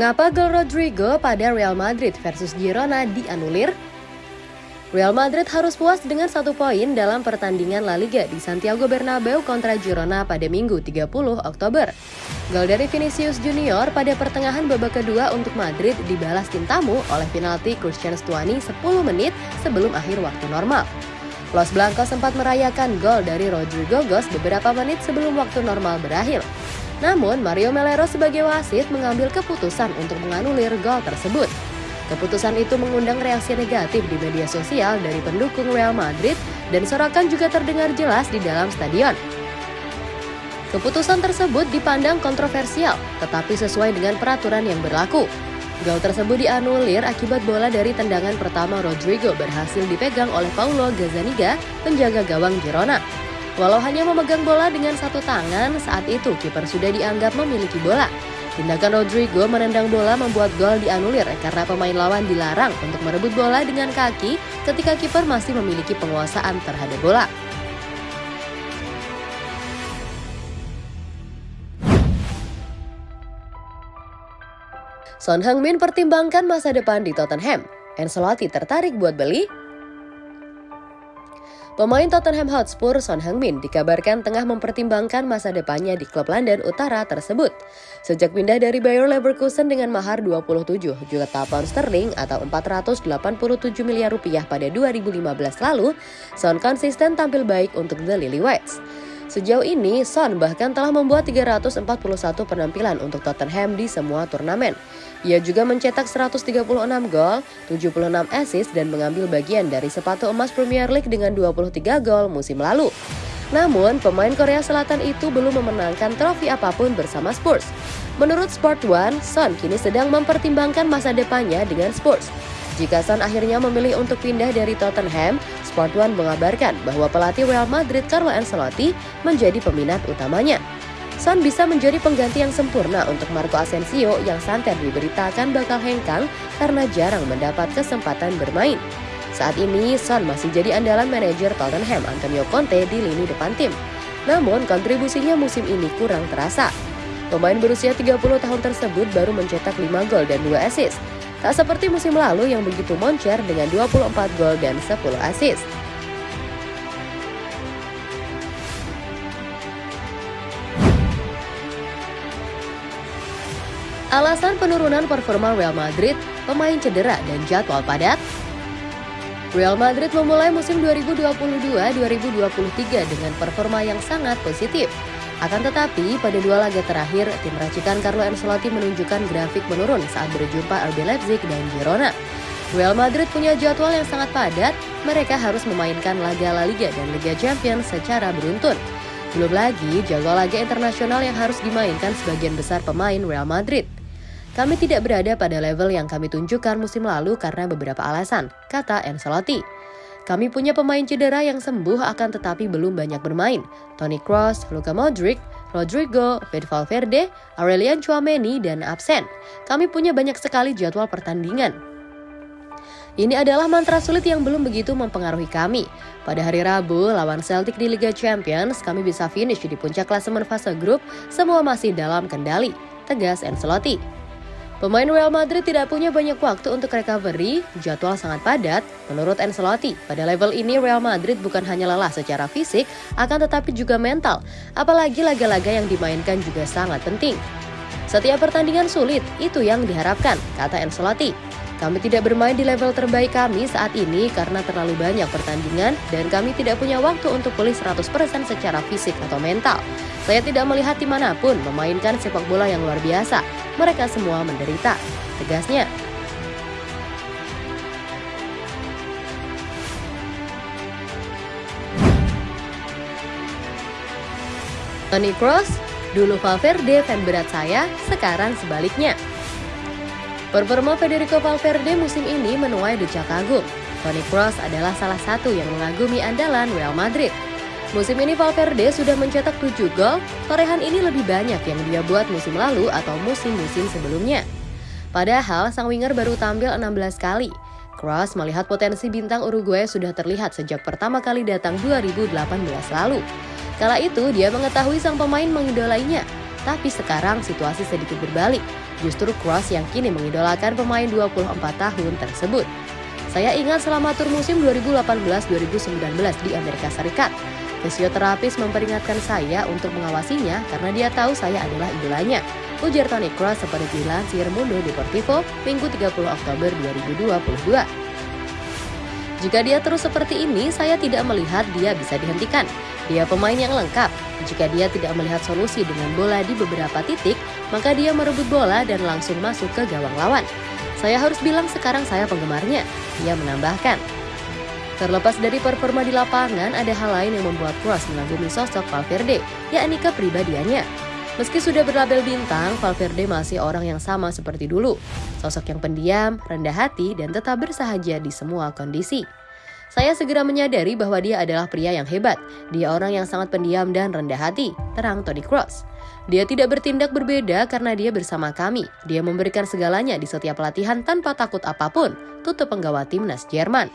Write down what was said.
Mengapa gol Rodrigo pada Real Madrid versus Girona dianulir? Real Madrid harus puas dengan satu poin dalam pertandingan La Liga di Santiago Bernabeu kontra Girona pada Minggu 30 Oktober. Gol dari Vinicius Junior pada pertengahan babak kedua untuk Madrid dibalas tim tamu oleh penalti Christian Stuani 10 menit sebelum akhir waktu normal. Los Blancos sempat merayakan gol dari Rodrigo Gos beberapa menit sebelum waktu normal berakhir. Namun, Mario Melero sebagai wasit mengambil keputusan untuk menganulir gol tersebut. Keputusan itu mengundang reaksi negatif di media sosial dari pendukung Real Madrid dan sorakan juga terdengar jelas di dalam stadion. Keputusan tersebut dipandang kontroversial, tetapi sesuai dengan peraturan yang berlaku. Gol tersebut dianulir akibat bola dari tendangan pertama Rodrigo berhasil dipegang oleh Paulo Gazzaniga, penjaga gawang Girona. Walau hanya memegang bola dengan satu tangan, saat itu kiper sudah dianggap memiliki bola. Tindakan Rodrigo menendang bola membuat gol dianulir karena pemain lawan dilarang untuk merebut bola dengan kaki ketika kiper masih memiliki penguasaan terhadap bola. Son Heung-min pertimbangkan masa depan di Tottenham. Ancelotti tertarik buat beli? Pemain Tottenham Hotspur Son Heung-min dikabarkan tengah mempertimbangkan masa depannya di klub London Utara tersebut. Sejak pindah dari Bayer Leverkusen dengan mahar 27 juta pound sterling atau 487 miliar rupiah pada 2015 lalu, Son konsisten tampil baik untuk The Lily Whites. Sejauh ini, Son bahkan telah membuat 341 penampilan untuk Tottenham di semua turnamen. Ia juga mencetak 136 gol, 76 assist dan mengambil bagian dari sepatu emas Premier League dengan 23 gol musim lalu. Namun, pemain Korea Selatan itu belum memenangkan trofi apa pun bersama Spurs. Menurut Sport One, Son kini sedang mempertimbangkan masa depannya dengan Spurs. Jika Son akhirnya memilih untuk pindah dari Tottenham, Sport One mengabarkan bahwa pelatih Real Madrid Carlo Ancelotti menjadi peminat utamanya. Son bisa menjadi pengganti yang sempurna untuk Marco Asensio yang santer diberitakan bakal hengkang karena jarang mendapat kesempatan bermain. Saat ini, Son masih jadi andalan manajer Tottenham Antonio Conte di lini depan tim. Namun, kontribusinya musim ini kurang terasa. Pemain berusia 30 tahun tersebut baru mencetak 5 gol dan 2 assist. Tak seperti musim lalu yang begitu moncer dengan 24 gol dan 10 assist. Alasan penurunan performa Real Madrid, pemain cedera dan jadwal padat. Real Madrid memulai musim 2022-2023 dengan performa yang sangat positif. Akan tetapi, pada dua laga terakhir, tim racikan Carlo Ancelotti menunjukkan grafik menurun saat berjumpa RB Leipzig dan Girona. Real Madrid punya jadwal yang sangat padat, mereka harus memainkan laga La Liga dan Liga Champions secara beruntun. Belum lagi jadwal laga internasional yang harus dimainkan sebagian besar pemain Real Madrid. Kami tidak berada pada level yang kami tunjukkan musim lalu karena beberapa alasan, kata Ancelotti. Kami punya pemain cedera yang sembuh akan tetapi belum banyak bermain. Toni Kroos, Luka Modric, Rodrigo, Fede Valverde, Aurelian Chouameni, dan absen. Kami punya banyak sekali jadwal pertandingan. Ini adalah mantra sulit yang belum begitu mempengaruhi kami. Pada hari Rabu, lawan Celtic di Liga Champions, kami bisa finish di puncak klasemen fase grup, semua masih dalam kendali, tegas Ancelotti. Pemain Real Madrid tidak punya banyak waktu untuk recovery, jadwal sangat padat. Menurut Ancelotti, pada level ini Real Madrid bukan hanya lelah secara fisik, akan tetapi juga mental. Apalagi laga-laga yang dimainkan juga sangat penting. Setiap pertandingan sulit, itu yang diharapkan, kata Ancelotti. Kami tidak bermain di level terbaik kami saat ini karena terlalu banyak pertandingan dan kami tidak punya waktu untuk pulih 100% secara fisik atau mental. Saya tidak melihat di mana pun memainkan sepak bola yang luar biasa. Mereka semua menderita, tegasnya. Toni Kroos, dulu Valverde fan berat saya, sekarang sebaliknya. Performa Federico Valverde musim ini menuai decak kagum. Toni Kroos adalah salah satu yang mengagumi andalan Real Madrid. Musim ini Valverde sudah mencetak 7 gol, torehan ini lebih banyak yang dia buat musim lalu atau musim-musim sebelumnya. Padahal sang winger baru tampil 16 kali. Kroos melihat potensi bintang Uruguay sudah terlihat sejak pertama kali datang 2018 lalu. Kala itu dia mengetahui sang pemain mengidolainya Tapi sekarang situasi sedikit berbalik. Justru Cross yang kini mengidolakan pemain 24 tahun tersebut. Saya ingat selama tur musim 2018-2019 di Amerika Serikat, Fisioterapis memperingatkan saya untuk mengawasinya karena dia tahu saya adalah idolanya. Ujar Tony Kroos seperti dilansir Mundo Deportivo Minggu 30 Oktober 2022. Jika dia terus seperti ini, saya tidak melihat dia bisa dihentikan. Dia pemain yang lengkap. Jika dia tidak melihat solusi dengan bola di beberapa titik, maka dia merebut bola dan langsung masuk ke gawang lawan. Saya harus bilang sekarang saya penggemarnya. Dia menambahkan. Terlepas dari performa di lapangan, ada hal lain yang membuat Kroos mengagumi sosok Valverde, yakni kepribadiannya. Meski sudah berlabel bintang, Valverde masih orang yang sama seperti dulu. Sosok yang pendiam, rendah hati, dan tetap bersahaja di semua kondisi. Saya segera menyadari bahwa dia adalah pria yang hebat. Dia orang yang sangat pendiam dan rendah hati, terang Tony Kroos. Dia tidak bertindak berbeda karena dia bersama kami. Dia memberikan segalanya di setiap latihan tanpa takut apa pun, tutup penggawa timnas Jerman.